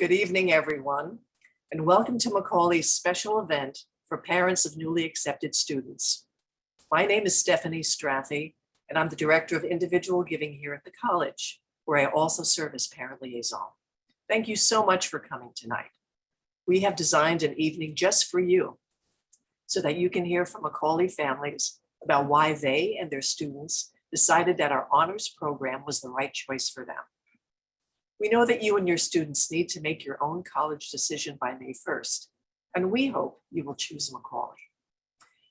Good evening, everyone, and welcome to Macaulay's special event for parents of newly accepted students. My name is Stephanie Strathy, and I'm the Director of Individual Giving here at the college, where I also serve as parent liaison. Thank you so much for coming tonight. We have designed an evening just for you so that you can hear from Macaulay families about why they and their students decided that our honors program was the right choice for them. We know that you and your students need to make your own college decision by May 1st, and we hope you will choose Macaulay.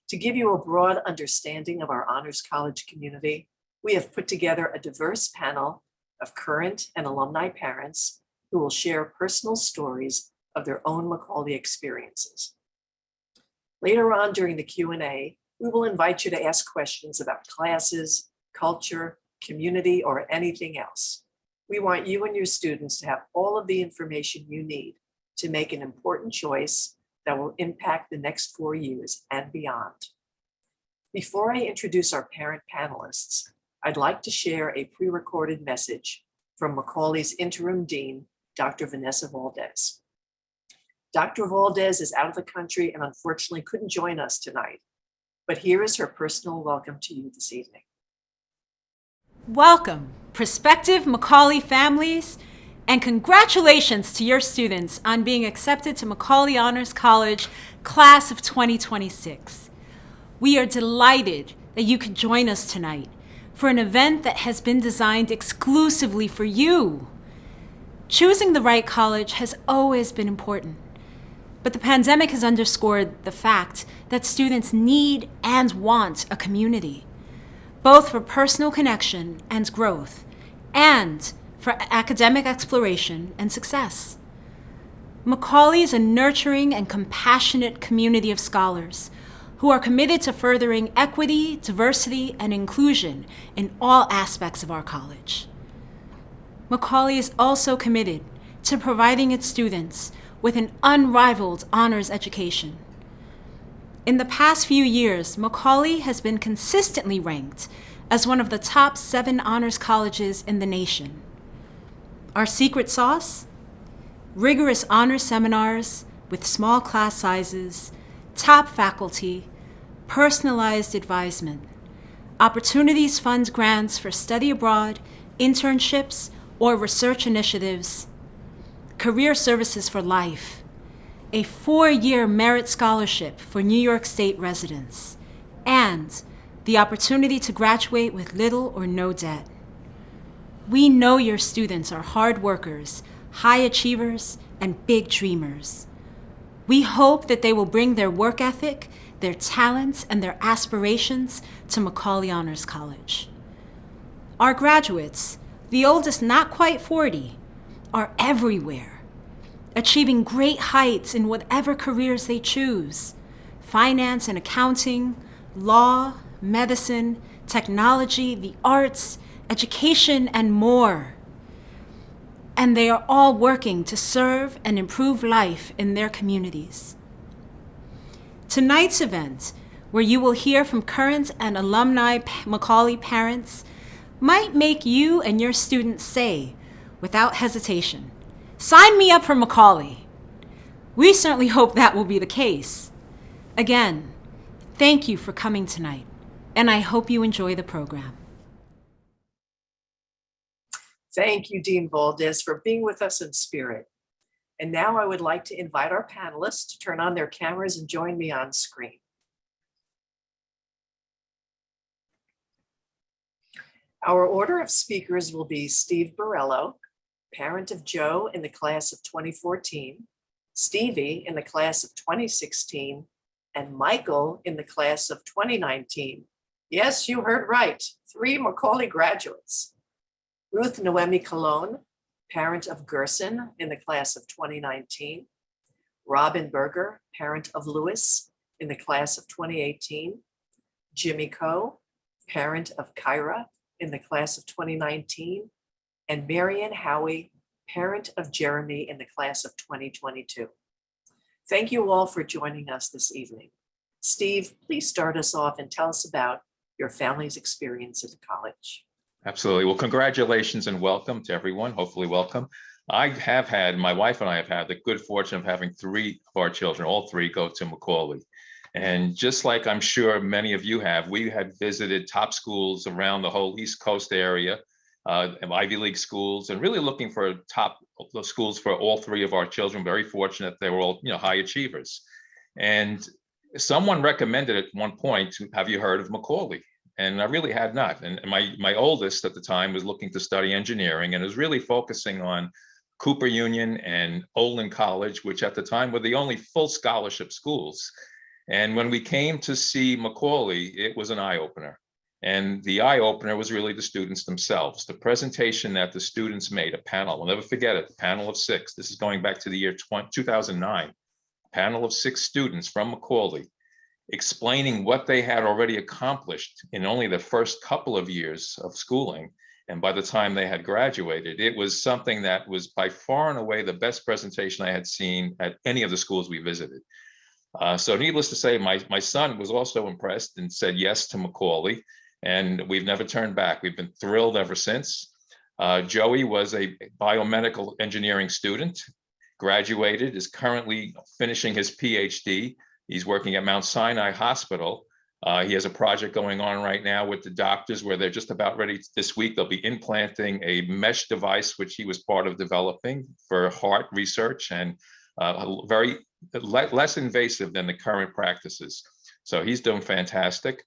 To give you a broad understanding of our honors college community, we have put together a diverse panel of current and alumni parents who will share personal stories of their own Macaulay experiences. Later on during the Q&A, we will invite you to ask questions about classes, culture, community, or anything else. We want you and your students to have all of the information you need to make an important choice that will impact the next four years and beyond. Before I introduce our parent panelists, I'd like to share a pre-recorded message from Macaulay's interim dean, Dr. Vanessa Valdez. Dr. Valdez is out of the country and unfortunately couldn't join us tonight, but here is her personal welcome to you this evening. Welcome, prospective Macaulay families, and congratulations to your students on being accepted to Macaulay Honors College Class of 2026. We are delighted that you could join us tonight for an event that has been designed exclusively for you. Choosing the right college has always been important, but the pandemic has underscored the fact that students need and want a community both for personal connection and growth, and for academic exploration and success. Macaulay is a nurturing and compassionate community of scholars who are committed to furthering equity, diversity, and inclusion in all aspects of our college. Macaulay is also committed to providing its students with an unrivaled honors education. In the past few years, Macaulay has been consistently ranked as one of the top seven honors colleges in the nation. Our secret sauce? Rigorous honors seminars with small class sizes, top faculty, personalized advisement. Opportunities fund grants for study abroad, internships, or research initiatives. Career services for life a four-year merit scholarship for New York State residents, and the opportunity to graduate with little or no debt. We know your students are hard workers, high achievers, and big dreamers. We hope that they will bring their work ethic, their talents, and their aspirations to Macaulay Honors College. Our graduates, the oldest not quite 40, are everywhere achieving great heights in whatever careers they choose finance and accounting, law, medicine, technology, the arts, education, and more. And they are all working to serve and improve life in their communities. Tonight's event, where you will hear from current and alumni Macaulay parents, might make you and your students say, without hesitation, Sign me up for Macaulay. We certainly hope that will be the case. Again, thank you for coming tonight, and I hope you enjoy the program. Thank you, Dean Valdez, for being with us in spirit. And now I would like to invite our panelists to turn on their cameras and join me on screen. Our order of speakers will be Steve Borello, parent of Joe in the class of 2014, Stevie in the class of 2016, and Michael in the class of 2019. Yes, you heard right, three Macaulay graduates. Ruth Noemi Colon, parent of Gerson in the class of 2019. Robin Berger, parent of Lewis in the class of 2018. Jimmy Coe, parent of Kyra in the class of 2019 and Marian Howie, parent of Jeremy in the class of 2022. Thank you all for joining us this evening. Steve, please start us off and tell us about your family's experience at the college. Absolutely. Well, congratulations and welcome to everyone. Hopefully welcome. I have had, my wife and I have had the good fortune of having three of our children, all three go to Macaulay. And just like I'm sure many of you have, we had visited top schools around the whole East Coast area, uh, Ivy League schools, and really looking for top schools for all three of our children. Very fortunate they were all, you know, high achievers. And someone recommended at one point, have you heard of Macaulay? And I really had not. And my, my oldest at the time was looking to study engineering and was really focusing on Cooper Union and Olin College, which at the time were the only full scholarship schools. And when we came to see Macaulay, it was an eye opener. And the eye opener was really the students themselves. The presentation that the students made, a panel, I'll never forget it, the panel of six. This is going back to the year 20, 2009. Panel of six students from Macaulay explaining what they had already accomplished in only the first couple of years of schooling. And by the time they had graduated, it was something that was by far and away the best presentation I had seen at any of the schools we visited. Uh, so needless to say, my, my son was also impressed and said yes to Macaulay, and we've never turned back. We've been thrilled ever since. Uh, Joey was a biomedical engineering student, graduated, is currently finishing his PhD. He's working at Mount Sinai Hospital. Uh, he has a project going on right now with the doctors where they're just about ready this week. They'll be implanting a mesh device, which he was part of developing for heart research and uh, very less invasive than the current practices. So he's doing fantastic.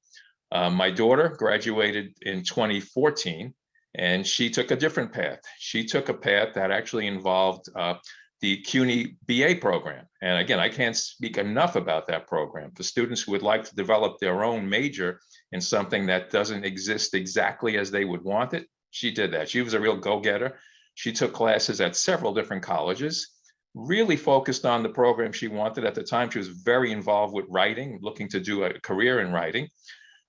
Uh, my daughter graduated in 2014 and she took a different path. She took a path that actually involved uh, the CUNY BA program. And again, I can't speak enough about that program. For students who would like to develop their own major in something that doesn't exist exactly as they would want it, she did that. She was a real go-getter. She took classes at several different colleges really focused on the program she wanted at the time. She was very involved with writing, looking to do a career in writing.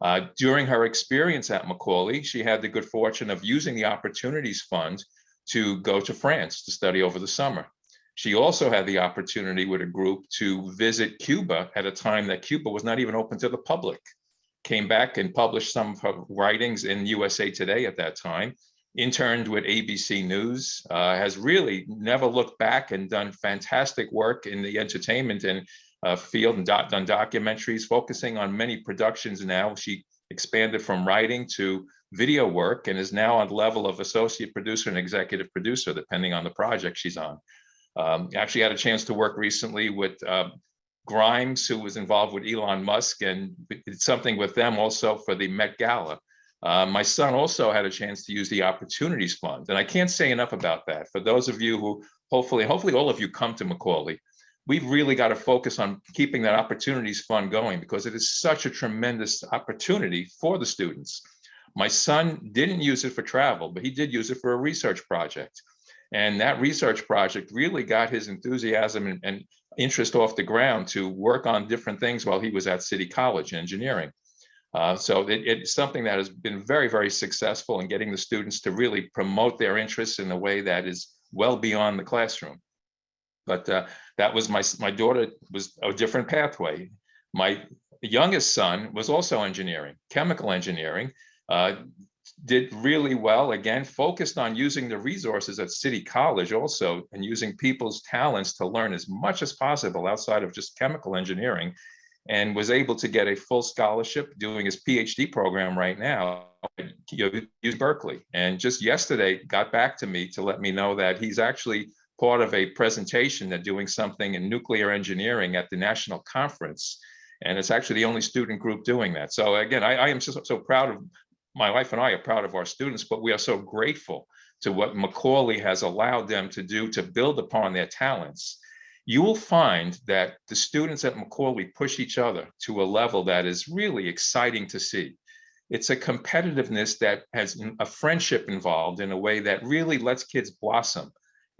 Uh, during her experience at Macaulay, she had the good fortune of using the Opportunities Fund to go to France to study over the summer. She also had the opportunity with a group to visit Cuba at a time that Cuba was not even open to the public. Came back and published some of her writings in USA Today at that time, interned with ABC News, uh, has really never looked back and done fantastic work in the entertainment and uh, field and done documentaries, focusing on many productions now. She expanded from writing to video work and is now on the level of associate producer and executive producer, depending on the project she's on. Um, actually had a chance to work recently with uh, Grimes, who was involved with Elon Musk and did something with them also for the Met Gala. Uh, my son also had a chance to use the Opportunities Fund, and I can't say enough about that. For those of you who hopefully, hopefully all of you come to Macaulay, we've really got to focus on keeping that Opportunities Fund going because it is such a tremendous opportunity for the students. My son didn't use it for travel, but he did use it for a research project. And that research project really got his enthusiasm and, and interest off the ground to work on different things while he was at City College Engineering. Uh, so it, it's something that has been very, very successful in getting the students to really promote their interests in a way that is well beyond the classroom. But uh, that was my, my daughter was a different pathway. My youngest son was also engineering, chemical engineering, uh, did really well, again, focused on using the resources at City College also and using people's talents to learn as much as possible outside of just chemical engineering and was able to get a full scholarship doing his PhD program right now at UC Berkeley. And just yesterday got back to me to let me know that he's actually part of a presentation that doing something in nuclear engineering at the national conference. And it's actually the only student group doing that. So again, I, I am so, so proud of, my wife and I are proud of our students, but we are so grateful to what Macaulay has allowed them to do to build upon their talents you will find that the students at Macaulay push each other to a level that is really exciting to see. It's a competitiveness that has a friendship involved in a way that really lets kids blossom.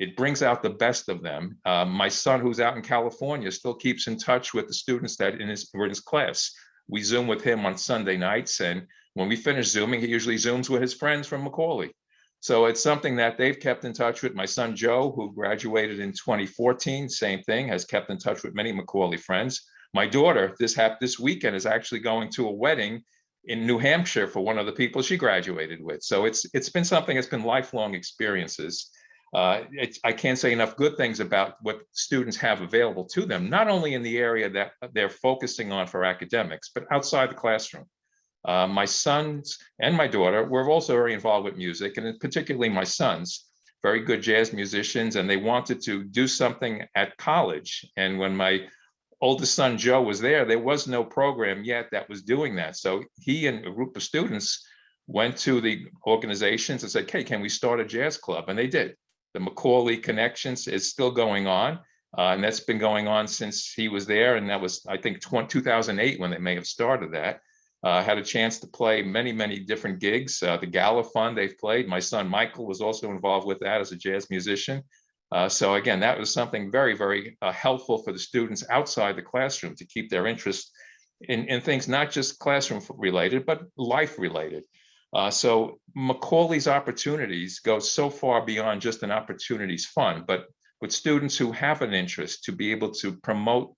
It brings out the best of them. Um, my son, who's out in California, still keeps in touch with the students that in his, were in his class. We Zoom with him on Sunday nights, and when we finish Zooming, he usually Zooms with his friends from Macaulay. So it's something that they've kept in touch with. My son Joe, who graduated in 2014, same thing, has kept in touch with many Macaulay friends. My daughter, this happened this weekend, is actually going to a wedding in New Hampshire for one of the people she graduated with. So it's it's been something that's been lifelong experiences. Uh, I can't say enough good things about what students have available to them, not only in the area that they're focusing on for academics, but outside the classroom. Uh, my sons and my daughter were also very involved with music, and particularly my sons, very good jazz musicians, and they wanted to do something at college. And when my oldest son Joe was there, there was no program yet that was doing that. So he and a group of students went to the organizations and said, hey, can we start a jazz club? And they did. The Macaulay Connections is still going on. Uh, and that's been going on since he was there. And that was, I think, 20, 2008 when they may have started that. Uh, had a chance to play many, many different gigs. Uh, the Gala Fund they've played. My son Michael was also involved with that as a jazz musician. Uh, so again, that was something very, very uh, helpful for the students outside the classroom to keep their interest in, in things not just classroom related, but life related. Uh, so Macaulay's opportunities go so far beyond just an opportunities fund, but with students who have an interest to be able to promote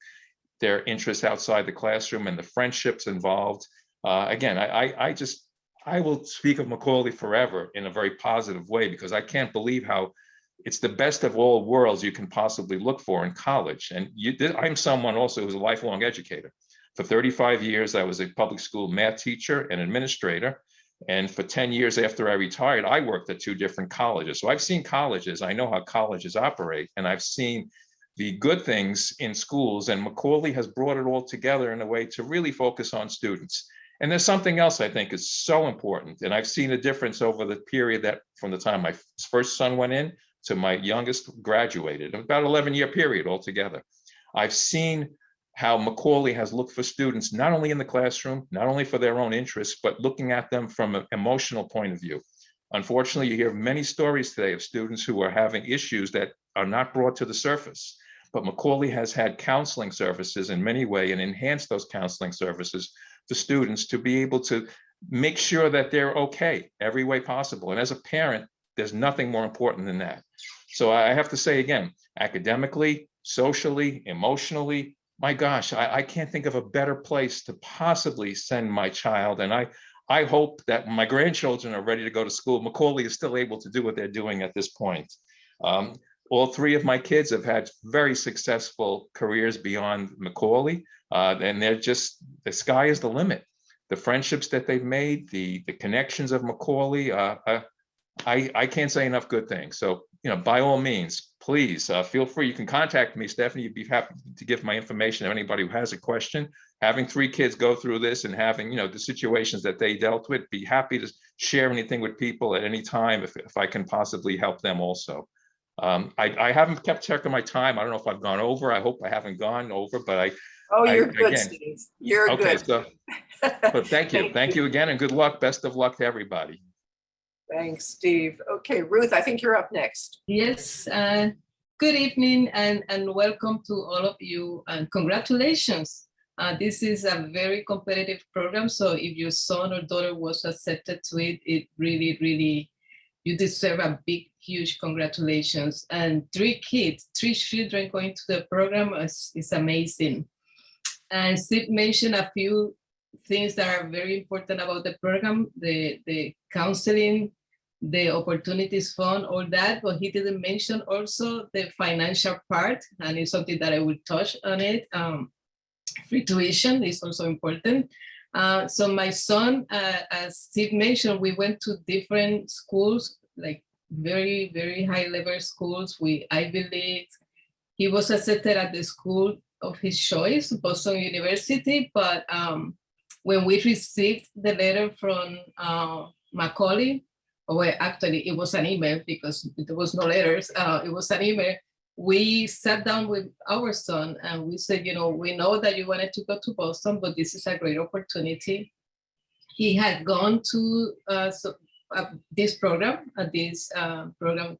their interests outside the classroom and the friendships involved. Uh, again, I, I, I just, I will speak of Macaulay forever in a very positive way because I can't believe how it's the best of all worlds you can possibly look for in college. And you, I'm someone also who's a lifelong educator. For 35 years, I was a public school math teacher and administrator. And for 10 years after I retired, I worked at two different colleges. So I've seen colleges, I know how colleges operate, and I've seen the good things in schools and Macaulay has brought it all together in a way to really focus on students. And there's something else I think is so important. And I've seen a difference over the period that from the time my first son went in to my youngest graduated, about 11 year period altogether. I've seen how Macaulay has looked for students, not only in the classroom, not only for their own interests, but looking at them from an emotional point of view. Unfortunately, you hear many stories today of students who are having issues that are not brought to the surface. But Macaulay has had counseling services in many ways and enhanced those counseling services for students to be able to make sure that they're okay every way possible. And as a parent, there's nothing more important than that. So I have to say again, academically, socially, emotionally, my gosh, I, I can't think of a better place to possibly send my child. And I, I hope that my grandchildren are ready to go to school. Macaulay is still able to do what they're doing at this point. Um, all three of my kids have had very successful careers beyond Macaulay, uh, and they're just, the sky is the limit. The friendships that they've made, the, the connections of Macaulay, uh, uh, I, I can't say enough good things. So, you know, by all means, please uh, feel free. You can contact me, Stephanie. You'd be happy to give my information to anybody who has a question. Having three kids go through this and having, you know, the situations that they dealt with, be happy to share anything with people at any time if, if I can possibly help them also. Um, I, I haven't kept track of my time. I don't know if I've gone over. I hope I haven't gone over, but I. Oh, you're I- good, again, Steve. You're Okay, good. so, but thank you. Thank you again and good luck. Best of luck to everybody. Thanks, Steve. Okay, Ruth, I think you're up next. Yes, uh, good evening and, and welcome to all of you and congratulations. Uh, this is a very competitive program, so if your son or daughter was accepted to it, it really, really, you deserve a big, huge congratulations. And three kids, three children going to the program is, is amazing. And Steve mentioned a few things that are very important about the program, the, the counseling, the opportunities fund, all that, but he didn't mention also the financial part, and it's something that I will touch on it. Um, free tuition is also important. Uh, so my son, uh, as Steve mentioned, we went to different schools, like very, very high level schools with Ivy League. He was accepted at the school of his choice, Boston University, but um, when we received the letter from uh, Macaulay, well, actually it was an email because there was no letters, uh, it was an email. We sat down with our son and we said, you know, we know that you wanted to go to Boston, but this is a great opportunity. He had gone to uh, so, uh, this program, uh, this uh, program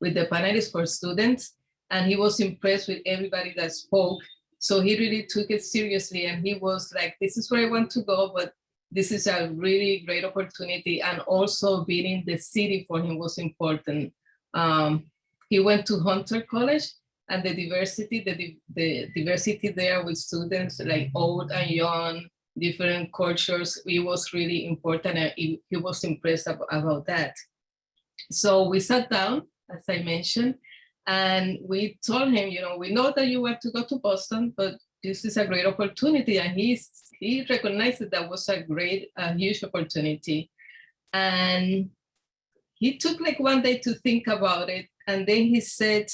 with the panelists for students, and he was impressed with everybody that spoke. So he really took it seriously and he was like, this is where I want to go, but this is a really great opportunity. And also being in the city for him was important. Um, he went to Hunter College and the diversity, the, the diversity there with students like old and young, different cultures, it was really important and he, he was impressed ab about that. So we sat down as I mentioned. And we told him, you know, we know that you want to go to Boston, but this is a great opportunity. And he's, he recognized that that was a great, uh, huge opportunity. And he took like one day to think about it. And then he said,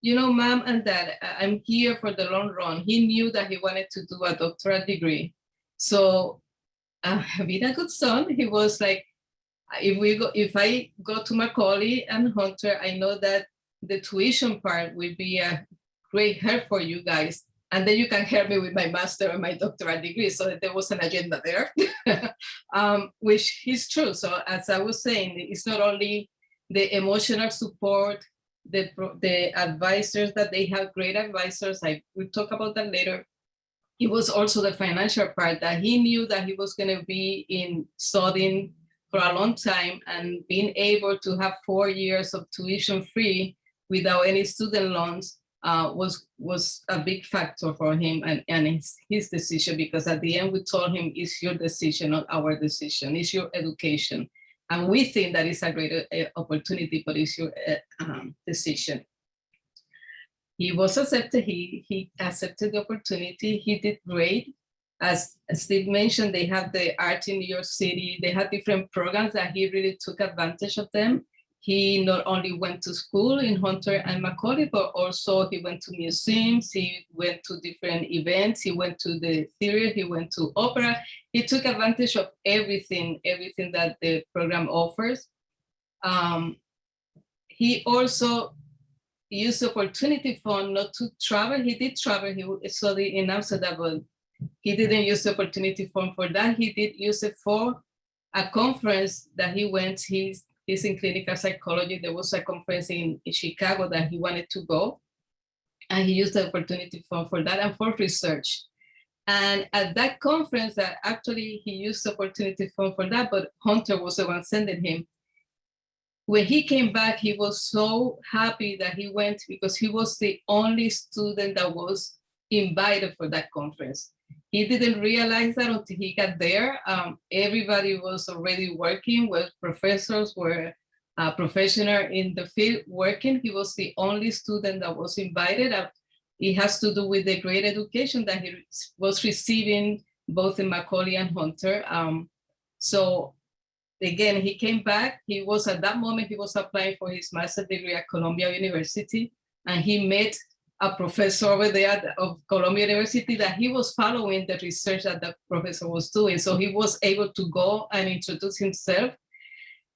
you know, mom and dad, I'm here for the long run. He knew that he wanted to do a doctoral degree. So uh, being a good son, he was like, if we go, if I go to Macaulay and Hunter, I know that the tuition part will be a great help for you guys. And then you can help me with my master and my doctoral degree. So there was an agenda there, um, which is true. So as I was saying, it's not only the emotional support, the, the advisors that they have great advisors. I will talk about that later. It was also the financial part that he knew that he was going to be in studying for a long time and being able to have four years of tuition free without any student loans uh, was was a big factor for him and, and his, his decision because at the end we told him it's your decision not our decision. It's your education. And we think that it's a great uh, opportunity but it's your uh, um, decision. He was accepted he he accepted the opportunity. He did great. As Steve mentioned, they have the art in New York City. They had different programs that he really took advantage of them. He not only went to school in Hunter and Macaulay, but also he went to museums, he went to different events, he went to the theater, he went to opera. He took advantage of everything, everything that the program offers. Um, he also used the opportunity fund not to travel. He did travel, he studied in Amsterdam, but he didn't use the opportunity fund for that. He did use it for a conference that he went. He's, he's in clinical psychology. There was a conference in, in Chicago that he wanted to go. And he used the opportunity fund for that and for research. And at that conference that actually he used the opportunity fund for that, but Hunter was the one sending him. When he came back, he was so happy that he went because he was the only student that was invited for that conference. He didn't realize that until he got there. Um, everybody was already working, with professors were professional in the field working. He was the only student that was invited. Uh, it has to do with the great education that he was receiving both in Macaulay and Hunter. Um, so again, he came back. He was at that moment, he was applying for his master's degree at Columbia University and he met a professor over there of Columbia University that he was following the research that the professor was doing. So he was able to go and introduce himself.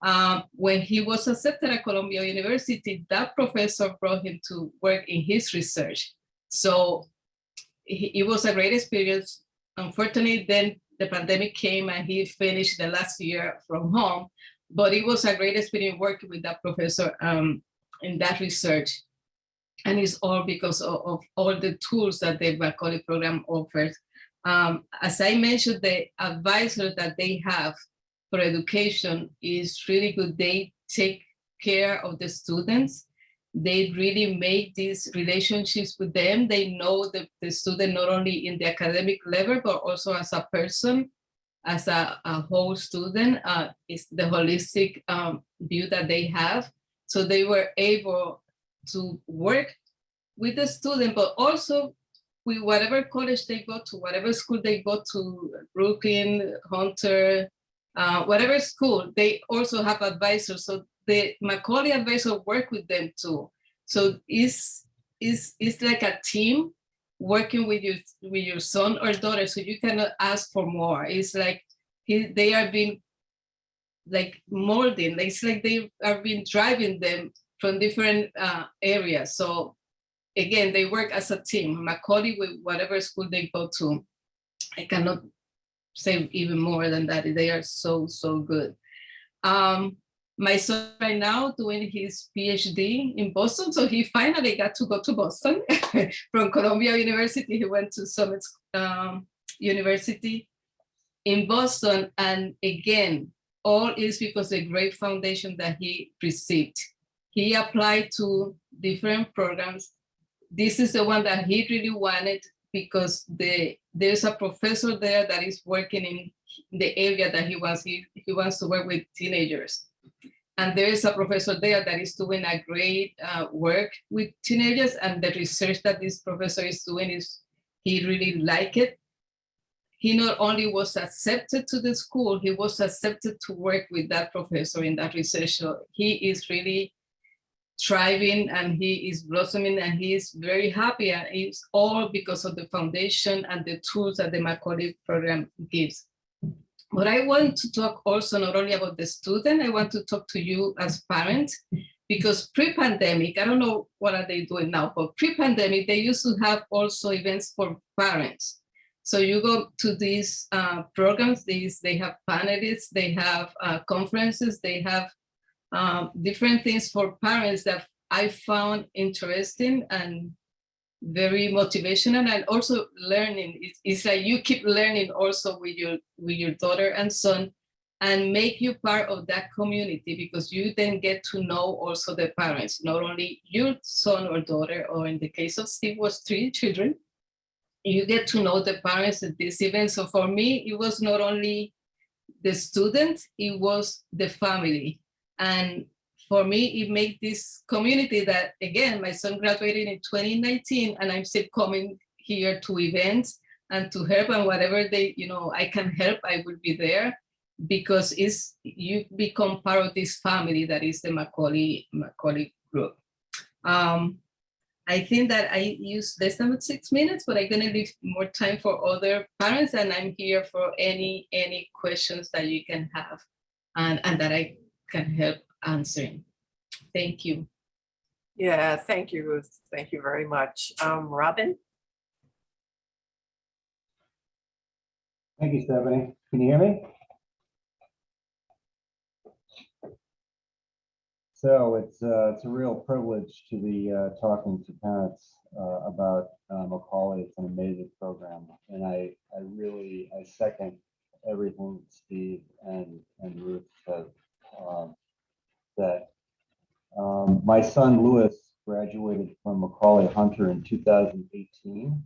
Um, when he was accepted at Columbia University, that professor brought him to work in his research. So it was a great experience. Unfortunately, then the pandemic came and he finished the last year from home, but it was a great experience working with that professor um, in that research and it's all because of, of all the tools that the Macaulay program offers. Um, as I mentioned, the advisor that they have for education is really good. They take care of the students. They really make these relationships with them. They know the, the student not only in the academic level, but also as a person, as a, a whole student. Uh, it's the holistic um, view that they have. So they were able to work with the student, but also with whatever college they go to, whatever school they go to, Brooklyn, Hunter, uh, whatever school, they also have advisors. So the Macaulay advisor work with them too. So it's, it's, it's like a team working with your, with your son or daughter. So you cannot ask for more. It's like he, they are being like molding. It's like they are being driving them from different uh, areas. So again, they work as a team. Macaulay with whatever school they go to. I cannot say even more than that. They are so, so good. Um, my son right now doing his PhD in Boston. So he finally got to go to Boston from Columbia University. He went to Summit um, University in Boston. And again, all is because the great foundation that he received. He applied to different programs. This is the one that he really wanted because the there's a professor there that is working in the area that he wants. He, he wants to work with teenagers. And there is a professor there that is doing a great uh, work with teenagers and the research that this professor is doing is, he really liked it. He not only was accepted to the school, he was accepted to work with that professor in that research. So he is really thriving and he is blossoming and he is very happy and it's all because of the foundation and the tools that the Macaulay program gives. But I want to talk also not only about the student, I want to talk to you as parents because pre-pandemic, I don't know what are they doing now, but pre-pandemic, they used to have also events for parents. So you go to these uh, programs, these they have panelists, they have uh, conferences, they have um, different things for parents that I found interesting and very motivational and also learning. It's, it's like you keep learning also with your with your daughter and son and make you part of that community because you then get to know also the parents, not only your son or daughter, or in the case of Steve was three children, you get to know the parents at this event. So for me, it was not only the student, it was the family. And for me, it made this community that, again, my son graduated in 2019 and I'm still coming here to events and to help and whatever they, you know, I can help, I will be there because it's, you become part of this family that is the Macaulay, Macaulay group. Um, I think that I used less than six minutes, but I'm gonna leave more time for other parents and I'm here for any, any questions that you can have and, and that I can help answering. Thank you. Yeah, thank you, Ruth. Thank you very much. Um, Robin? Thank you, Stephanie. Can you hear me? So it's, uh, it's a real privilege to be, uh, talking to parents, uh, about, uh, Macaulay. It's an amazing program. And I, I really, I second everything Steve and, and Ruth said. Um, That, um, my son Lewis graduated from Macaulay Hunter in 2018.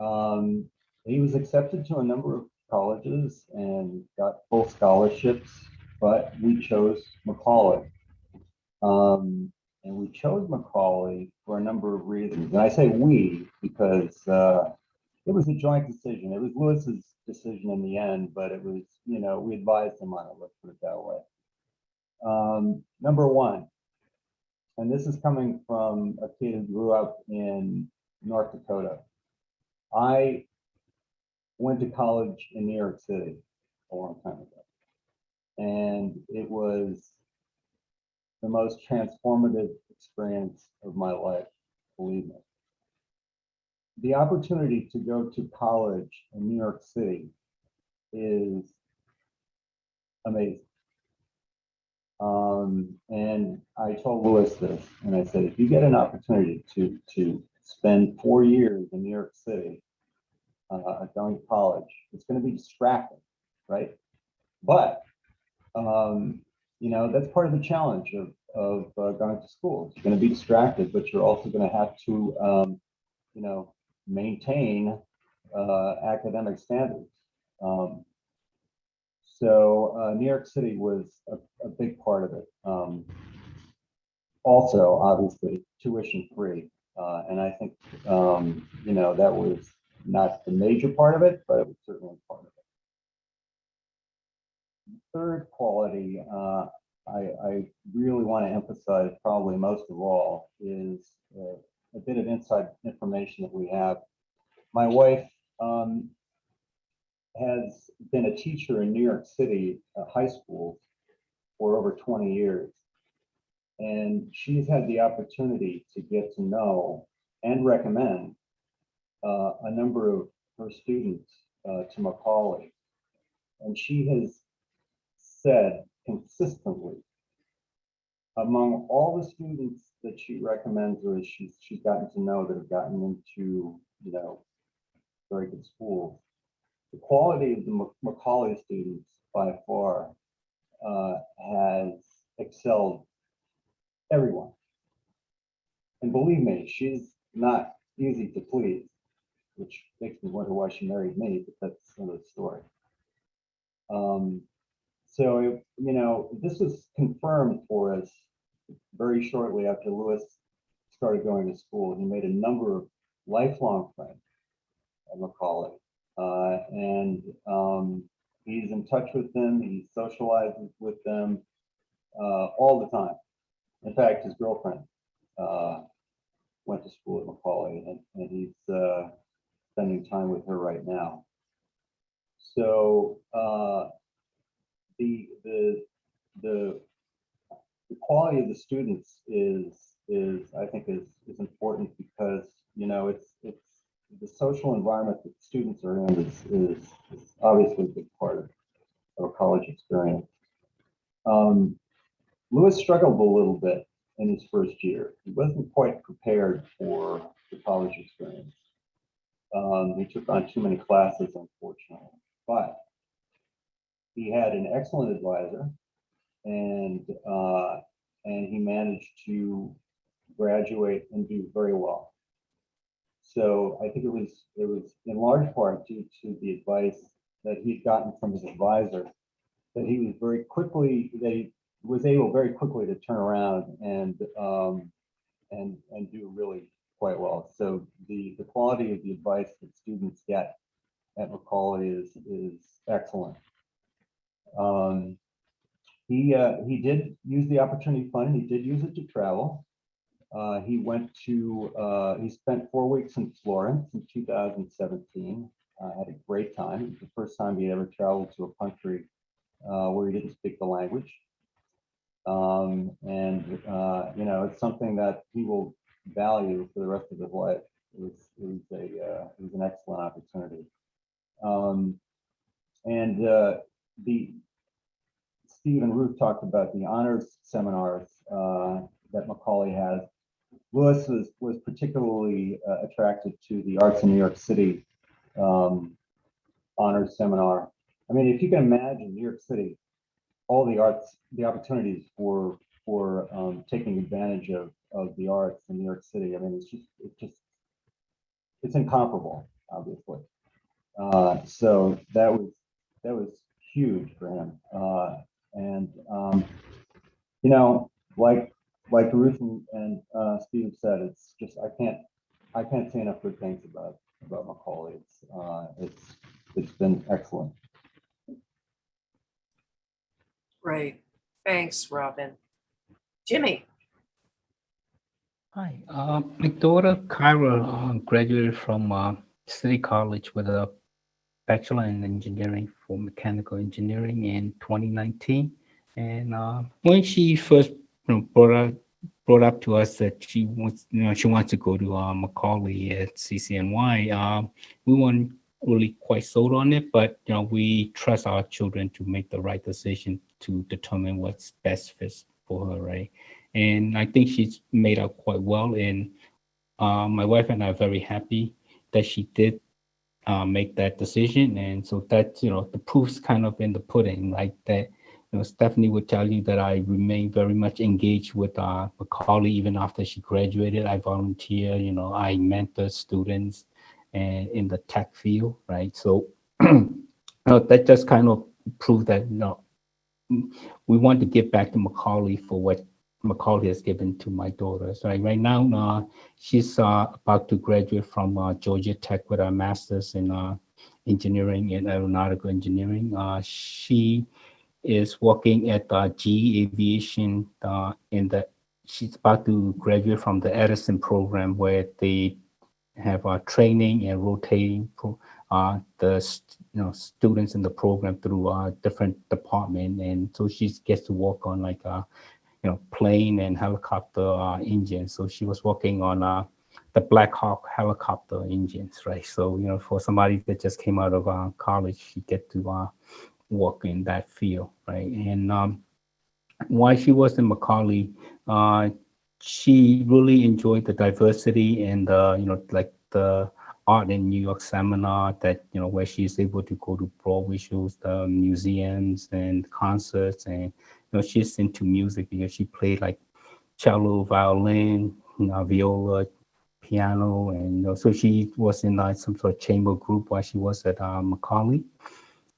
Um, he was accepted to a number of colleges and got full scholarships, but we chose Macaulay. Um, and we chose Macaulay for a number of reasons. And I say we because uh, it was a joint decision. It was Lewis's decision in the end, but it was, you know, we advised him on it, let's put it that way. Um, number one, and this is coming from a kid who grew up in North Dakota. I went to college in New York City a long time ago. And it was the most transformative experience of my life, believe me. The opportunity to go to college in New York City is amazing. Um, and I told Lewis this, and I said, if you get an opportunity to, to spend four years in New York City, uh, going to college. It's going to be distracting, right? But um, you know that's part of the challenge of of uh, going to school. You're going to be distracted, but you're also going to have to um, you know maintain uh, academic standards. Um, so uh, New York City was a, a big part of it. Um, also, obviously, tuition free, uh, and I think um, you know that was not the major part of it, but it was certainly part of it. Third quality, uh, I, I really want to emphasize probably most of all is uh, a bit of inside information that we have. My wife um, has been a teacher in New York City uh, high schools for over 20 years. And she's had the opportunity to get to know and recommend uh, a number of her students uh, to Macaulay. And she has said consistently among all the students that she recommends or she's, she's gotten to know that have gotten into, you know, very good schools, the quality of the Macaulay students by far uh, has excelled everyone. And believe me, she's not easy to please which makes me wonder why she married me, but that's another story. Um, so, you know, this was confirmed for us very shortly after Lewis started going to school. He made a number of lifelong friends at Macaulay. Uh, and um, he's in touch with them, he socializes with them uh, all the time. In fact, his girlfriend uh, went to school at Macaulay and, and he's uh, spending time with her right now. So uh, the the the the quality of the students is is I think is is important because you know it's it's the social environment that students are in is is, is obviously a big part of, a college experience. Um, Lewis struggled a little bit in his first year. He wasn't quite prepared for the college experience. Um, he took on too many classes, unfortunately, but he had an excellent advisor and uh, and he managed to graduate and do very well. So I think it was it was in large part due to the advice that he'd gotten from his advisor that he was very quickly that he was able very quickly to turn around and um, and and do really quite well. So the the quality of the advice that students get at Macaulay is is excellent. Um, he uh, he did use the opportunity fund. He did use it to travel. Uh, he went to uh, he spent four weeks in Florence in 2017. Uh, had a great time. It was the first time he ever traveled to a country uh, where he didn't speak the language. Um, and uh, you know it's something that he will value for the rest of his life. It was it was a uh, it was an excellent opportunity. Um, and the Steve and Ruth talked about the honors seminars that Macaulay has. Lewis was was particularly uh, attracted to the Arts in New York City um, honors seminar. I mean, if you can imagine New York City, all the arts, the opportunities for for um, taking advantage of of the arts in New York City. I mean, it's just it's just it's incomparable, obviously. Uh, so that was that was huge for him. Uh, and um, you know, like like Ruth and, and uh, Steve said, it's just I can't I can't say enough good things about about Macaulay. It's uh, it's it's been excellent. Great. Thanks, Robin. Jimmy, Hi, uh, my daughter Kyra uh, graduated from uh, City College with a Bachelor in Engineering for Mechanical Engineering in 2019. And uh, when she first you know, brought up brought up to us that she wants, you know, she wants to go to uh, Macaulay at CCNY, uh, we weren't really quite sold on it, but you know, we trust our children to make the right decision to determine what's best fits for her, right? And I think she's made out quite well. And uh, my wife and I are very happy that she did uh, make that decision. And so that, you know, the proof's kind of in the pudding, like that, know, Stephanie would tell you that I remain very much engaged with uh, Macaulay even after she graduated. I volunteer, you know, I mentor students and in the tech field, right? So you know, that just kind of proved that, you know, we want to give back to Macaulay for what Macaulay has given to my daughter. So right now, uh, she's uh, about to graduate from uh, Georgia Tech with a master's in uh, engineering and aeronautical engineering. Uh, she is working at uh, GE Aviation uh, in the, she's about to graduate from the Edison program where they have uh, training and rotating pro, uh, the you know students in the program through uh, different department, and so she gets to work on like uh, you know plane and helicopter uh, engines. So she was working on uh, the Black Hawk helicopter engines, right? So you know for somebody that just came out of uh, college, she get to uh, work in that field, right? And um, while she was in Macaulay, uh, she really enjoyed the diversity and uh, you know like the art in New York seminar that you know where she's able to go to Broadway shows, the museums and concerts, and you know she's into music because she played like cello, violin, you know, viola, piano, and you know, so she was in like some sort of chamber group while she was at uh, Macaulay,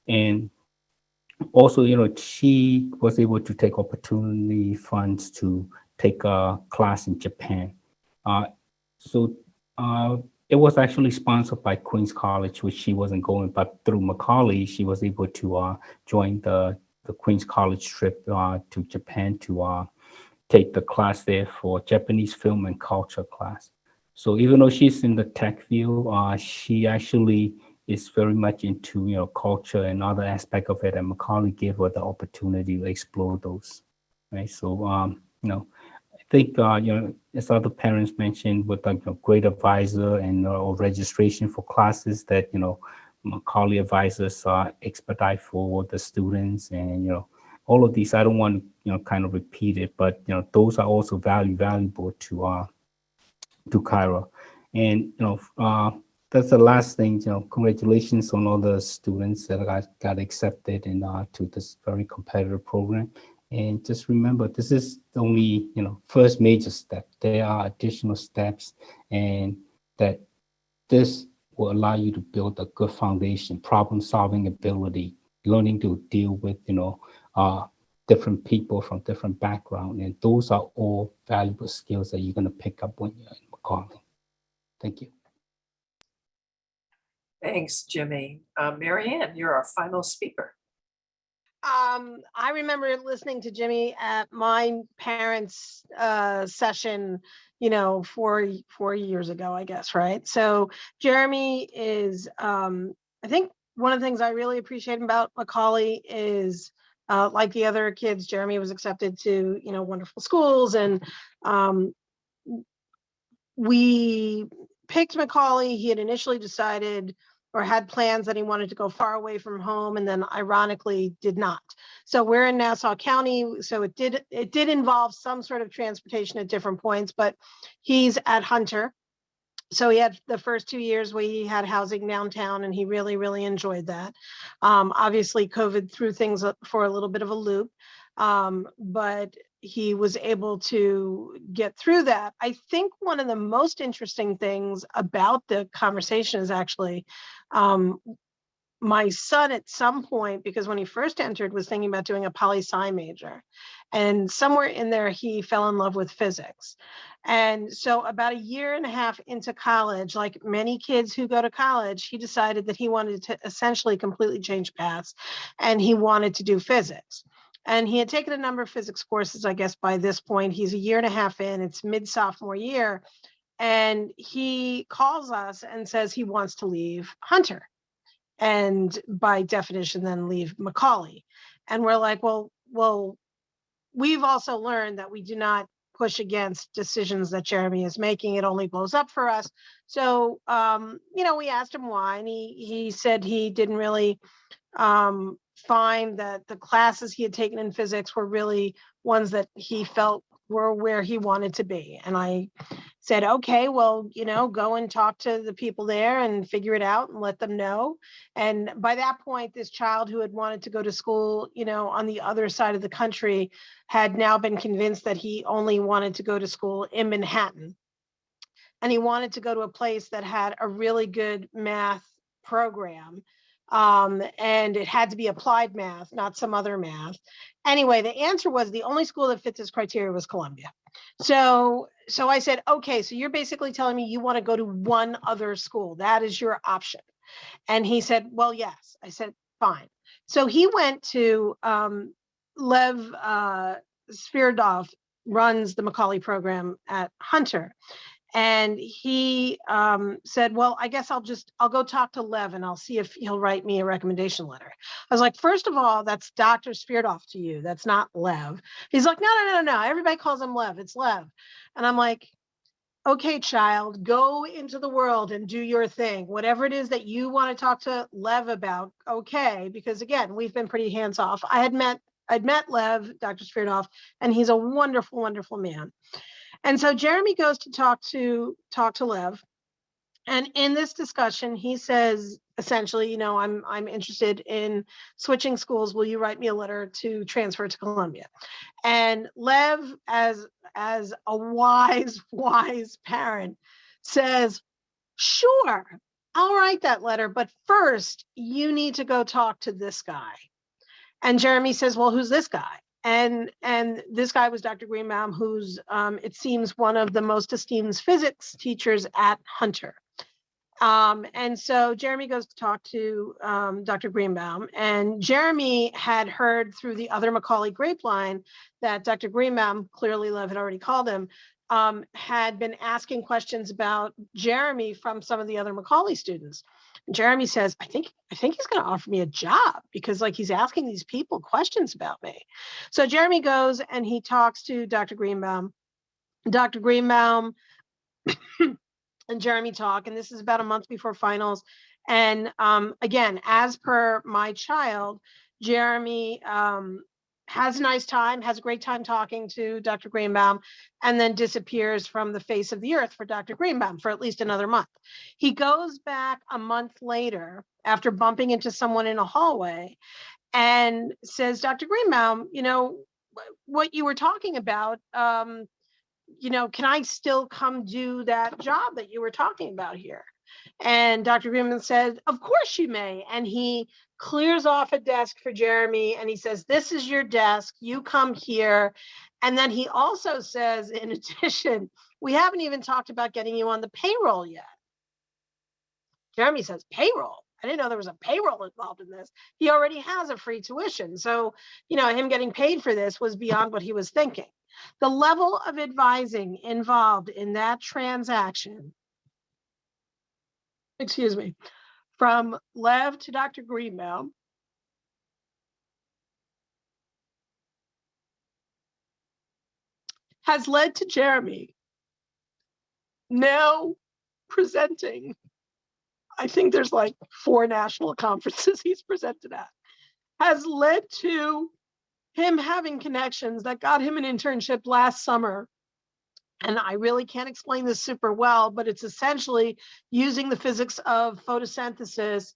and also, you know, she was able to take opportunity funds to take a class in Japan. Uh, so uh, it was actually sponsored by Queens College, which she wasn't going, but through Macaulay, she was able to uh, join the, the Queens College trip uh, to Japan to uh, take the class there for Japanese film and culture class. So even though she's in the tech field, uh, she actually is very much into you know culture and other aspect of it, and Macaulay gave her the opportunity to explore those. Right. So um, you know, I think uh, you know as other parents mentioned, with like a great advisor and uh, or registration for classes that you know Macaulay advisors uh, expedite for the students, and you know all of these. I don't want to you know kind of repeat it, but you know those are also value valuable to uh to Kyra, and you know. Uh, that's the last thing, you know, congratulations on all the students that got, got accepted in, uh, to this very competitive program. And just remember, this is only, you know, first major step. There are additional steps and that this will allow you to build a good foundation, problem solving ability, learning to deal with, you know, uh, different people from different background. And those are all valuable skills that you're going to pick up when you're in Macaulay. Thank you. Thanks, Jimmy. Uh, Marianne, you're our final speaker. Um, I remember listening to Jimmy at my parents' uh, session, you know, four four years ago, I guess, right? So Jeremy is, um, I think, one of the things I really appreciate about Macaulay is, uh, like the other kids, Jeremy was accepted to, you know, wonderful schools, and um, we picked Macaulay. He had initially decided or had plans that he wanted to go far away from home and then ironically did not. So we're in Nassau County, so it did it did involve some sort of transportation at different points, but he's at Hunter. So he had the first two years where he had housing downtown and he really, really enjoyed that. Um, obviously COVID threw things for a little bit of a loop, um, but he was able to get through that. I think one of the most interesting things about the conversation is actually um, my son at some point, because when he first entered was thinking about doing a poli sci major. And somewhere in there, he fell in love with physics. And so about a year and a half into college, like many kids who go to college, he decided that he wanted to essentially completely change paths and he wanted to do physics. And he had taken a number of physics courses, I guess by this point, he's a year and a half in, it's mid sophomore year. And he calls us and says he wants to leave Hunter. And by definition, then leave Macaulay. And we're like, well, well, we've also learned that we do not push against decisions that Jeremy is making. It only blows up for us. So, um, you know, we asked him why, and he he said he didn't really um, find that the classes he had taken in physics were really ones that he felt were where he wanted to be. And I said, okay, well, you know, go and talk to the people there and figure it out and let them know. And by that point, this child who had wanted to go to school, you know, on the other side of the country had now been convinced that he only wanted to go to school in Manhattan. And he wanted to go to a place that had a really good math program um, and it had to be applied math, not some other math. Anyway, the answer was the only school that fit this criteria was Columbia. So, so I said, okay, so you're basically telling me you want to go to one other school. That is your option. And he said, well, yes. I said, fine. So he went to um, Lev uh, Sviridov runs the Macaulay program at Hunter and he um, said, well, I guess I'll just, I'll go talk to Lev and I'll see if he'll write me a recommendation letter. I was like, first of all, that's Dr. Sviridov to you. That's not Lev. He's like, no, no, no, no. Everybody calls him Lev. It's Lev. And I'm like, okay, child, go into the world and do your thing. Whatever it is that you want to talk to Lev about, okay. Because again, we've been pretty hands off. I had met, I'd met Lev, Dr. Sviridov, and he's a wonderful, wonderful man. And so Jeremy goes to talk to talk to Lev. And in this discussion, he says essentially, you know, I'm I'm interested in switching schools. Will you write me a letter to transfer to Columbia? And Lev, as as a wise, wise parent, says, sure, I'll write that letter, but first you need to go talk to this guy. And Jeremy says, well, who's this guy? And, and this guy was Dr. Greenbaum, who's, um, it seems, one of the most esteemed physics teachers at Hunter. Um, and so Jeremy goes to talk to um, Dr. Greenbaum, and Jeremy had heard through the other Macaulay grapevine that Dr. Greenbaum, clearly Lev had already called him, um, had been asking questions about Jeremy from some of the other Macaulay students. Jeremy says, I think, I think he's going to offer me a job because like he's asking these people questions about me. So Jeremy goes and he talks to Dr. Greenbaum. Dr. Greenbaum and Jeremy talk, and this is about a month before finals. And um, again, as per my child, Jeremy um, has a nice time, has a great time talking to Dr. Greenbaum, and then disappears from the face of the earth for Dr. Greenbaum for at least another month. He goes back a month later after bumping into someone in a hallway and says, Dr. Greenbaum, you know, what you were talking about, um, you know, can I still come do that job that you were talking about here? And Dr. Greenman said, of course you may. And he clears off a desk for Jeremy and he says, this is your desk, you come here. And then he also says, in addition, we haven't even talked about getting you on the payroll yet. Jeremy says, payroll? I didn't know there was a payroll involved in this. He already has a free tuition. So, you know, him getting paid for this was beyond what he was thinking. The level of advising involved in that transaction, excuse me, from Lev to Dr. Greenbaum, has led to Jeremy now presenting, I think there's like four national conferences he's presented at, has led to him having connections that got him an internship last summer. And I really can't explain this super well, but it's essentially using the physics of photosynthesis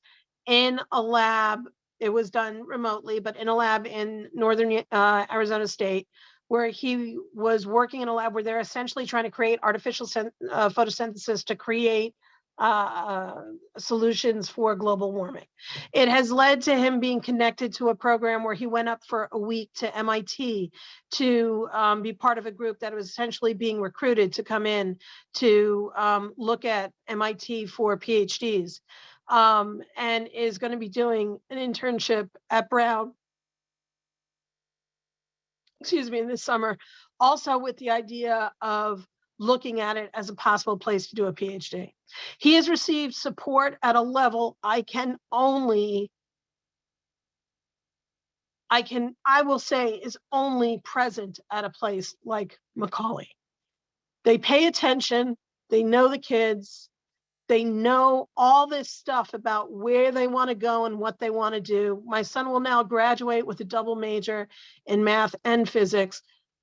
in a lab. It was done remotely, but in a lab in northern uh, Arizona State, where he was working in a lab where they're essentially trying to create artificial uh, photosynthesis to create uh, solutions for global warming. It has led to him being connected to a program where he went up for a week to MIT to um, be part of a group that was essentially being recruited to come in to um, look at MIT for PhDs um, and is going to be doing an internship at Brown. Excuse me, in this summer, also with the idea of looking at it as a possible place to do a PhD. He has received support at a level I can only, I can, I will say is only present at a place like Macaulay. They pay attention, they know the kids, they know all this stuff about where they want to go and what they want to do. My son will now graduate with a double major in math and physics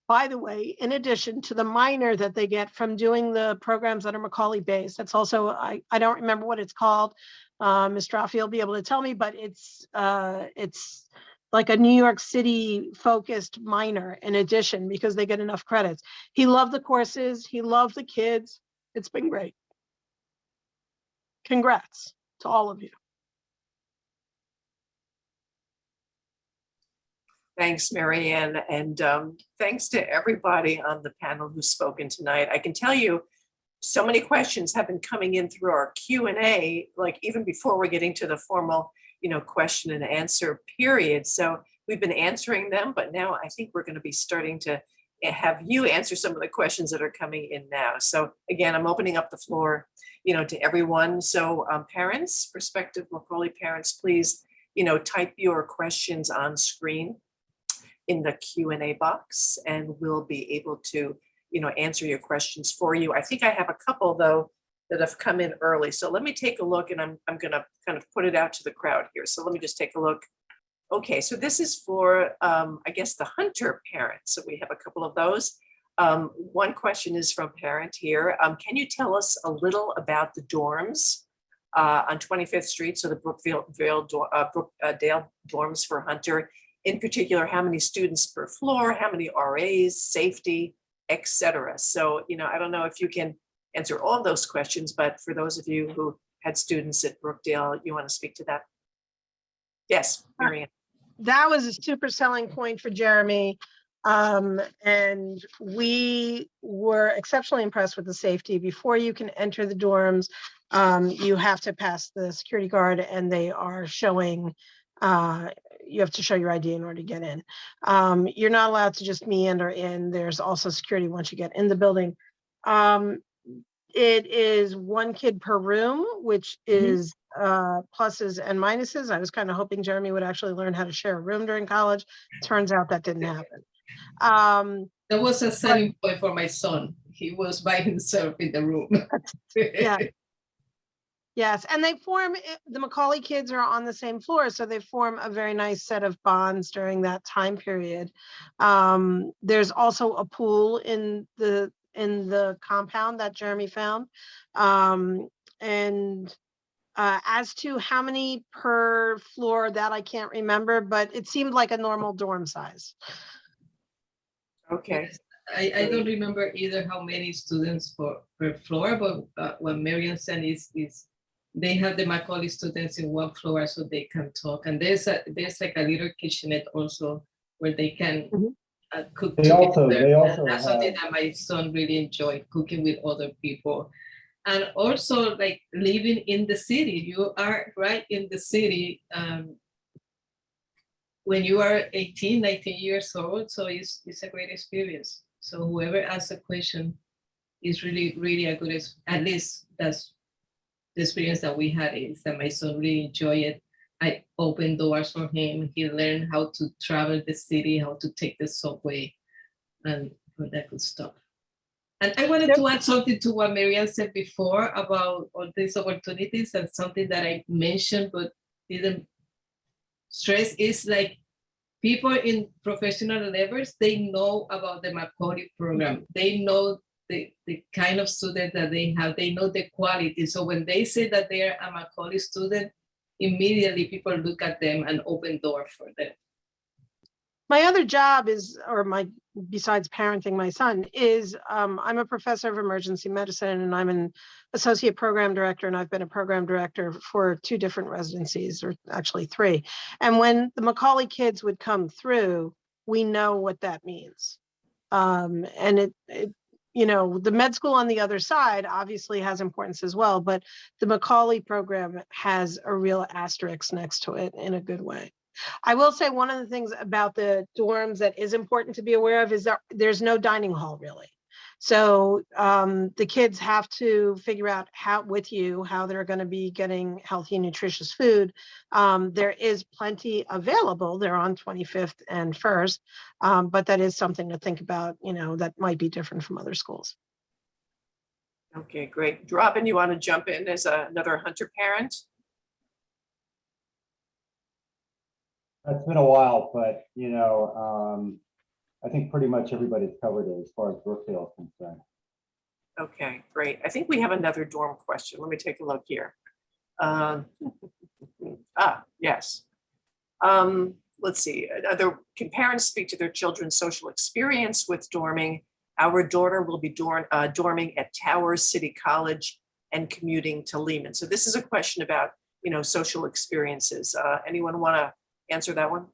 by the way, in addition to the minor that they get from doing the programs that are Macaulay based, that's also, I, I don't remember what it's called. Uh, Ms. Straffi will be able to tell me, but it's, uh, it's like a New York City focused minor in addition, because they get enough credits. He loved the courses, he loved the kids. It's been great. Congrats to all of you. Thanks, Marianne, and um, thanks to everybody on the panel who's spoken tonight. I can tell you, so many questions have been coming in through our Q and A, like even before we're getting to the formal, you know, question and answer period. So we've been answering them, but now I think we're going to be starting to have you answer some of the questions that are coming in now. So again, I'm opening up the floor, you know, to everyone. So um, parents, prospective Macaulay parents, please, you know, type your questions on screen in the Q and A box and we'll be able to, you know, answer your questions for you. I think I have a couple though that have come in early. So let me take a look and I'm, I'm gonna kind of put it out to the crowd here. So let me just take a look. Okay, so this is for, um, I guess, the Hunter parents. So we have a couple of those. Um, one question is from parent here. Um, can you tell us a little about the dorms uh, on 25th Street? So the Brookville Vale, uh, Brookdale dorms for Hunter in particular, how many students per floor, how many RAs, safety, et cetera. So, you know, I don't know if you can answer all those questions, but for those of you who had students at Brookdale, you want to speak to that? Yes, Marianne. that was a super selling point for Jeremy. Um, and we were exceptionally impressed with the safety. Before you can enter the dorms, um, you have to pass the security guard and they are showing, uh, you have to show your ID in order to get in. Um, you're not allowed to just meander in. There's also security once you get in the building. Um, it is one kid per room, which is uh, pluses and minuses. I was kind of hoping Jeremy would actually learn how to share a room during college. Turns out that didn't happen. Um, That was a selling point for my son. He was by himself in the room. yeah. Yes, and they form, the Macaulay kids are on the same floor, so they form a very nice set of bonds during that time period. Um, there's also a pool in the, in the compound that Jeremy found. Um, and uh, as to how many per floor, that I can't remember, but it seemed like a normal dorm size. Okay, I, I don't remember either how many students per, per floor, but uh, what Marion said is, is they have the Macaulay students in one floor so they can talk. And there's a, there's like a little kitchenette also where they can Mhm. uh, cook They also- together. they also That's something that my son really enjoyed, cooking with other people. And also like living in the city, you are right in the city. um, When you are 18, 19 years old, so it's, it's a great experience. So whoever asks a question is really, really a good, at least that's the experience that we had is that my son really enjoyed it. I opened doors for him. He learned how to travel the city, how to take the subway and all that good stuff. And I wanted to add something to what Marianne said before about all these opportunities and something that I mentioned but didn't stress is like people in professional levels, they know about the Macaulay program. They know the, the kind of student that they have, they know the quality. So when they say that they're a Macaulay student, immediately people look at them and open door for them. My other job is, or my, besides parenting my son, is um, I'm a professor of emergency medicine and I'm an associate program director and I've been a program director for two different residencies, or actually three. And when the Macaulay kids would come through, we know what that means. Um, and it, it, you know, the med school on the other side obviously has importance as well, but the Macaulay program has a real asterisk next to it in a good way. I will say one of the things about the dorms that is important to be aware of is that there's no dining hall really. So um, the kids have to figure out how with you how they're going to be getting healthy, nutritious food. Um, there is plenty available. They're on 25th and First, um, but that is something to think about. You know that might be different from other schools. okay, great. Robin, you want to jump in as a- another Hunter parent? It's been a while, but, you know, um, I think pretty much everybody's covered it as far as Brookfield is concerned. Okay, great. I think we have another dorm question. Let me take a look here. Um, Ah, yes. Um, Let's see, other, can parents speak to their children's social experience with dorming? Our daughter will be dorm, uh, dorming at Towers City College and commuting to Lehman. So this is a question about, you know, social experiences. Uh, Anyone want to answer that one?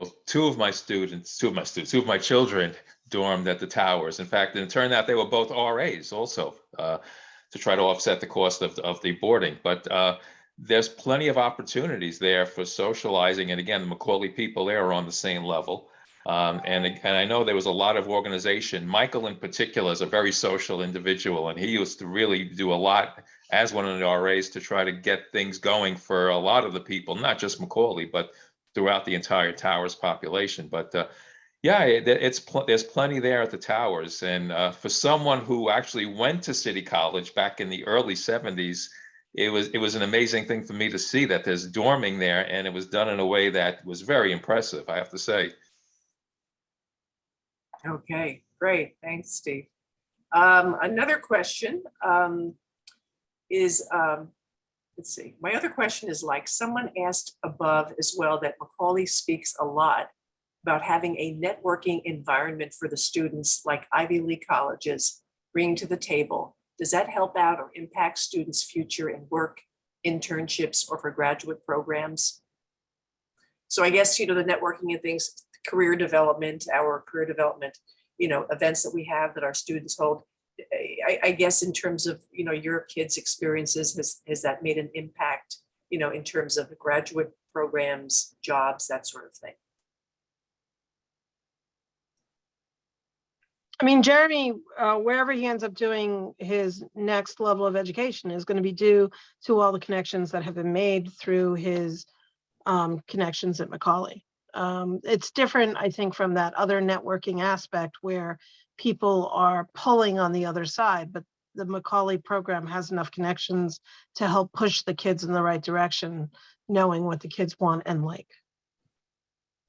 Well, two of my students, two of my students, two of my children dormed at the towers. In fact, it turned out they were both RAs also uh, to try to offset the cost of, of the boarding. But uh, there's plenty of opportunities there for socializing. And again, the Macaulay people there are on the same level. Um, and, and I know there was a lot of organization. Michael in particular is a very social individual, and he used to really do a lot as one of the RAs to try to get things going for a lot of the people, not just Macaulay, but throughout the entire towers population. But uh, yeah, it, it's pl- there's plenty there at the towers, and uh, for someone who actually went to City College back in the early '70s, it was it was an amazing thing for me to see that there's dorming there, and it was done in a way that was very impressive. I have to say. Okay, great. Thanks, Steve. Um, another question, um, is, um, let's see, my other question is like, someone asked above as well that Macaulay speaks a lot about having a networking environment for the students like Ivy League colleges bring to the table. Does that help out or impact students' future in work, internships, or for graduate programs? So I guess, you know, the networking and things, career development, our career development, you know, events that we have that our students hold. I, I guess in terms of, you know, your kids' experiences, has, has that made an impact, you know, in terms of graduate programs, jobs, that sort of thing? I mean, Jeremy, uh, wherever he ends up doing his next level of education is going to be due to all the connections that have been made through his um, connections at Macaulay. Um, it's different, I think, from that other networking aspect where people are pulling on the other side, but the Macaulay program has enough connections to help push the kids in the right direction, knowing what the kids want and like.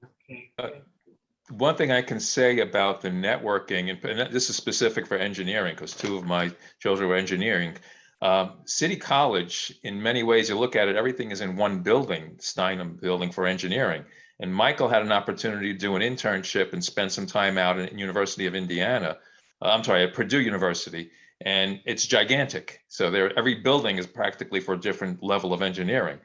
Okay. Uh, One thing I can say about the networking, and- and this is specific for engineering, because two of my children were engineering. um, City College, in many ways, you look at it, everything is in one building, Steinman Building for Engineering. And Michael had an opportunity to do an internship and spend some time out in University of Indiana. uh, I'm sorry, at Purdue University, and it's gigantic. So there, every building is practically for a different level of engineering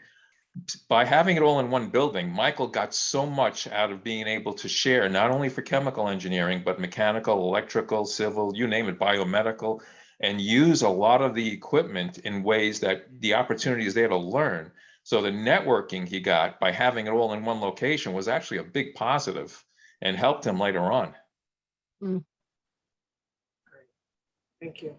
by having it all in one building, Michael got so much out of being able to share, not only for chemical engineering, but mechanical, electrical, civil, you name it, biomedical, and use a lot of the equipment in ways that the opportunity is there to learn. So the networking he got by having it all in one location was actually a big positive and helped him later on. Thank you.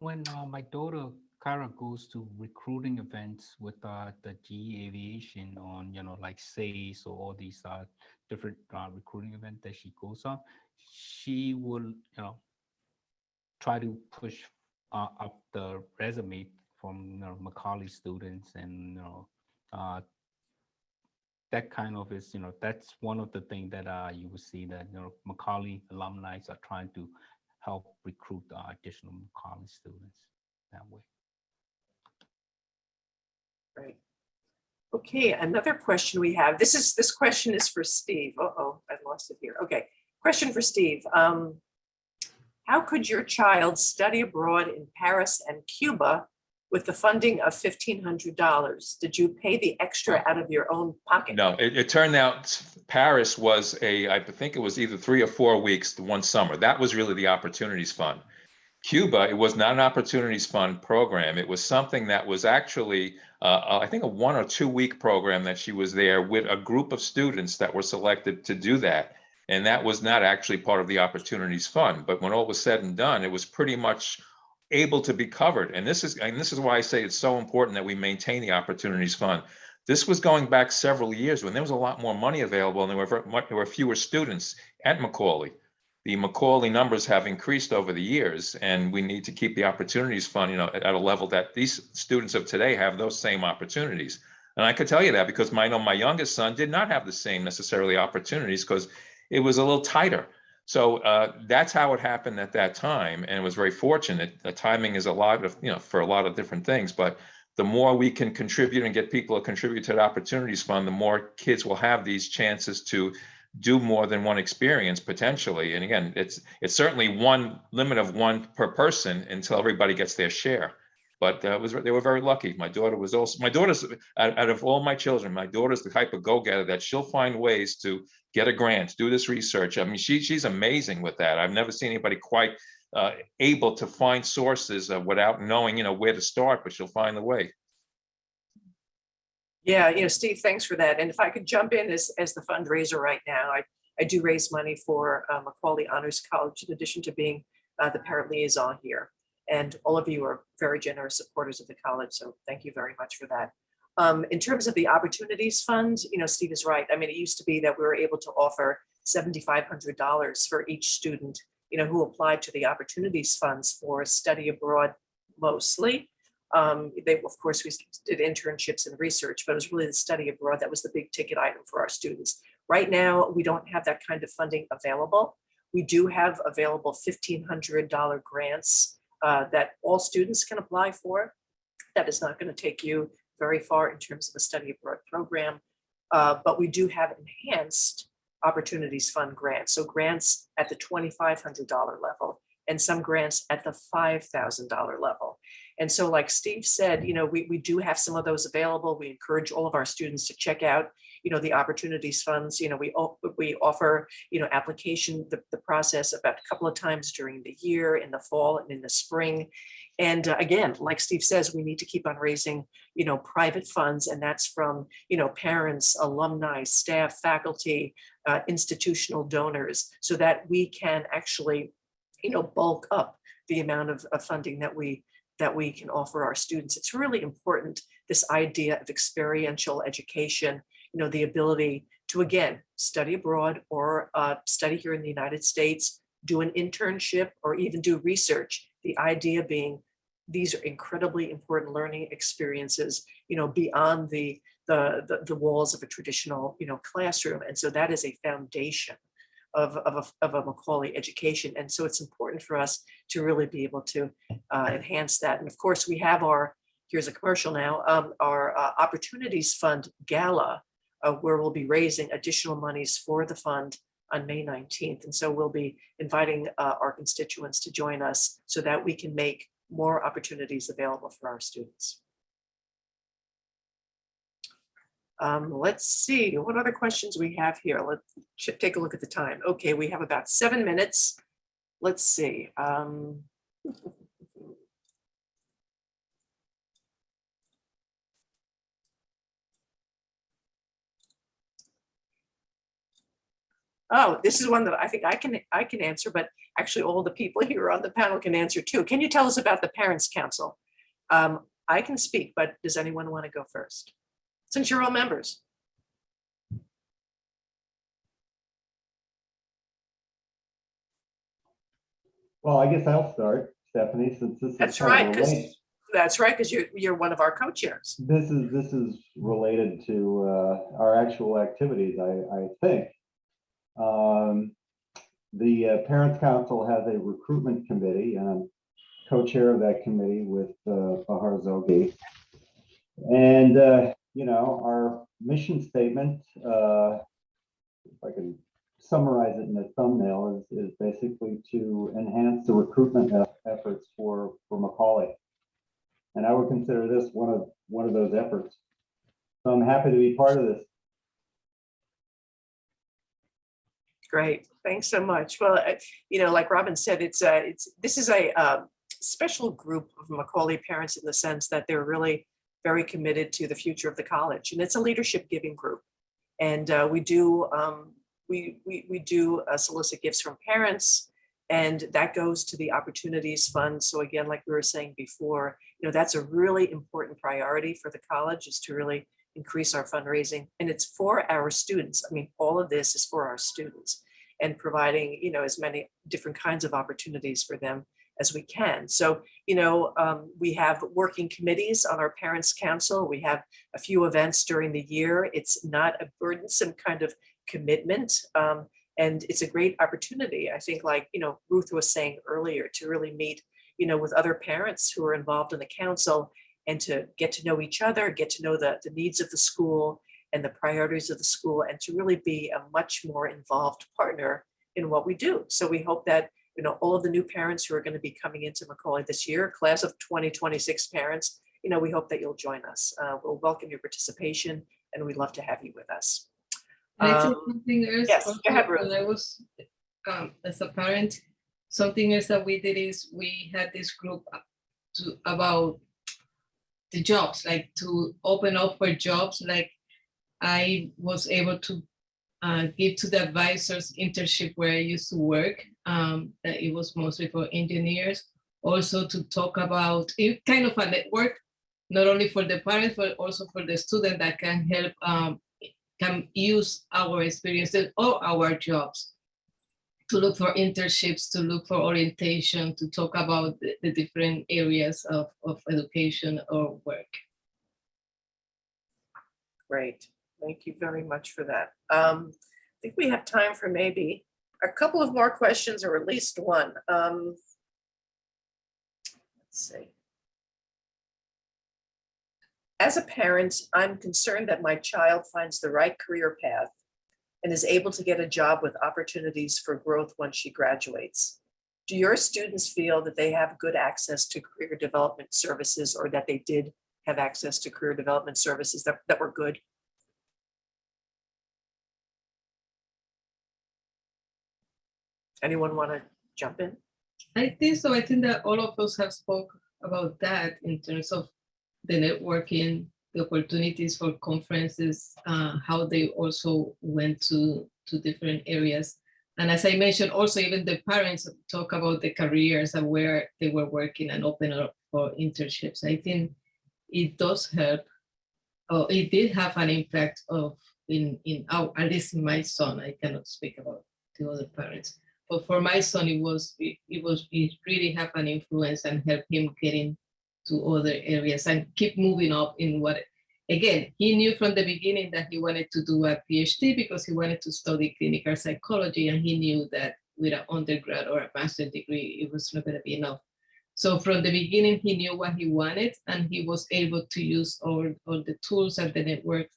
When uh, my daughter Kara goes to recruiting events with uh, the GE Aviation on, you know, like SACE or all these uh, different uh, recruiting events that she goes on, she will, you know, try to push uh, up the resume from you know, Macaulay students and you know uh, that kind of is you know that's one of the things that uh, you will see that you know Macaulay alumni are trying to help recruit uh, additional Macaulay students that way. Right. Okay, another question we have. This is, this question is for Steve. Uh-oh, I lost it here. Okay, question for Steve. Um, How could your child study abroad in Paris and Cuba with the funding of fifteen hundred dollars? Did you pay the extra out of your own pocket? No, it, it turned out Paris was a, I think it was either three or four weeks, the one summer. That was really the Opportunities Fund. Cuba, it was not an Opportunities Fund program. It was something that was actually, uh, I think a one or two week program that she was there with a group of students that were selected to do that. And that was not actually part of the Opportunities Fund. But when all was said and done, it was pretty much able to be covered. And this is, and this is why I say it's so important that we maintain the Opportunities Fund. This was going back several years when there was a lot more money available and there were, ver- mu- there were fewer students at Macaulay. The Macaulay numbers have increased over the years and we need to keep the Opportunities Fund, you know, at, at a level that these students of today have those same opportunities. And I could tell you that because my, I know my youngest son did not have the same necessarily opportunities because it was a little tighter. So uh, that's how it happened at that time, and it was very fortunate. The timing is a lot of, you know, for a lot of different things, but the more we can contribute and get people to contribute to the Opportunities Fund, the more kids will have these chances to do more than one experience potentially. And again, it's it's certainly one limit of one per person until everybody gets their share. But uh, was they were very lucky. My daughter was also my daughter's out, out of all my children, my daughter's the type of go-getter that she'll find ways to get a grant, do this research. I mean, she she's amazing with that. I've never seen anybody quite uh, able to find sources uh, without knowing, you know, where to start, but she'll find the way. Yeah, you know, Steve, thanks for that. And if I could jump in as, as the fundraiser right now, I, I do raise money for uh, Macaulay Honors College in addition to being uh, the parent liaison here. And all of you are very generous supporters of the college, so thank you very much for that. Um, in terms of the Opportunities Fund, you know, Steve is right. I mean, it used to be that we were able to offer $7,500 for each student, you know, who applied to the Opportunities Funds for study abroad mostly. Um, they, of course, we did internships and research, but it was really the study abroad that was the big ticket item for our students. Right now, we don't have that kind of funding available. We do have available $1,500 grants uh, that all students can apply for. That is not going to take you very far in terms of a study abroad program. Uh, but we do have enhanced Opportunities Fund grants. So grants at the $2,500 level and some grants at the $5,000 level. And so like Steve said, you know, we, we do have some of those available. We encourage all of our students to check out, you know, the opportunities funds, you know, we, we offer, you know, application, the, the process about a couple of times during the year, in the fall and in the spring. And uh, again, like Steve says, we need to keep on raising, you know, private funds and that's from, you know, parents, alumni, staff, faculty, uh, institutional donors, so that we can actually, you know, bulk up the amount of, of funding that we, that we can offer our students. It's really important, this idea of experiential education, you know, the ability to, again, study abroad or uh, study here in the United States, do an internship or even do research. The idea being these are incredibly important learning experiences, you know, beyond the, the, the, the walls of a traditional, you know, classroom. And so that is a foundation of, of, a, of a Macaulay education. And so it's important for us to really be able to uh, enhance that. And of course, we have our, here's a commercial now, um, our uh, Opportunities Fund Gala, uh, where we'll be raising additional monies for the fund on May 19th. And so we'll be inviting uh, our constituents to join us so that we can make more opportunities available for our students. Um, let's see, what other questions we have here? Let's take a look at the time. Okay, we have about seven minutes. Let's see. um, Oh, this is one that I think I can, I can answer, but actually all the people here on the panel can answer too. Can you tell us about the Parents Council? Um, I can speak, but does anyone want to go first? Since you're all members. Well, I guess I'll start, Stephanie, since this is. That's of right, related- That's right, because you're, you're one of our co-chairs. This is, this is related to uh, our actual activities, I, I think. Um, The uh, Parents Council has a recruitment committee, and I'm co-chair of that committee with uh, Bahar Zogi. And, uh, you know, our mission statement, uh, if I can summarize it in a thumbnail, is, is basically to enhance the recruitment eff- efforts for, for Macaulay. And I would consider this one of, one of those efforts. So I'm happy to be part of this. Great, thanks so much. Well, uh, you know, like Robin said, it's a, it's, this is a um, special group of Macaulay parents in the sense that they're really very committed to the future of the college, and it's a leadership giving group. And uh, we do, um, we, we, we do uh, solicit gifts from parents, and that goes to the Opportunities Fund. So again, like we were saying before, you know, that's a really important priority for the college is to really increase our fundraising. And it's for our students. I mean, all of this is for our students and providing, you know, as many different kinds of opportunities for them as we can. So, you know, um, we have working committees on our parents' council. We have a few events during the year. It's not a burdensome kind of commitment. Um, and it's a great opportunity, I think, like, you know, Ruth was saying earlier, to really meet, you know, with other parents who are involved in the council and to get to know each other, get to know the, the needs of the school and the priorities of the school, and to really be a much more involved partner in what we do. So we hope that, you know, all of the new parents who are going to be coming into Macaulay this year, class of 2026 parents, you know, we hope that you'll join us. Uh, we'll welcome your participation and we'd love to have you with us. Um, something else? yes, go Also, ahead, Ruth. When I was, um, as a parent, something else that we did is we had this group to, about the jobs, like to open up for jobs, like I was able to uh, give to the advisors internship where I used to work, um, that it was mostly for engineers. Also to talk about, it kind of a network, not only for the parents, but also for the student that can help um, can use our experiences or our jobs to look for internships, to look for orientation, to talk about the, the different areas of, of education or work. Great, thank you very much for that. Um, I think we have time for maybe a couple of more questions or at least one. Um, Let's see. As a parent, I'm concerned that my child finds the right career path and is able to get a job with opportunities for growth once she graduates. do your students feel that they have good access to career development services or that they did have access to career development services that, that were good? Anyone want to jump in? I think so. I think that all of us have spoke about that in terms of the networking, the opportunities for conferences, uh, how they also went to, to different areas. And as I mentioned, also even the parents talk about the careers and where they were working and open up for internships. I think it does help. Oh, it did have an impact of in, in our, at least in my son, I cannot speak about the other parents. But for my son, it was, it, it was, it really have an influence and help him getting to other areas and keep moving up in what, again, he knew from the beginning that he wanted to do a PhD because he wanted to study clinical psychology and he knew that with an undergrad or a master's degree, it was not gonna be enough. So from the beginning, he knew what he wanted and he was able to use all, all the tools and the network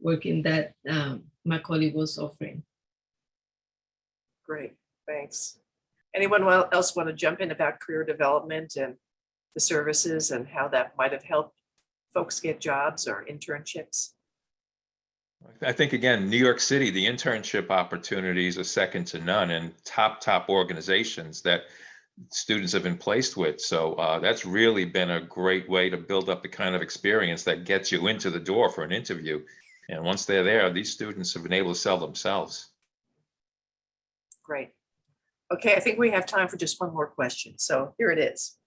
working that um, Macaulay was offering. Great, thanks. Anyone else want to jump in about career development and the services and how that might have helped folks get jobs or internships? I think, again, New York City, the internship opportunities are second to none and top, top organizations that students have been placed with. So uh, that's really been a great way to build up the kind of experience that gets you into the door for an interview. And once they're there, these students have been able to sell themselves. Great. Okay, I think we have time for just one more question. So here it is.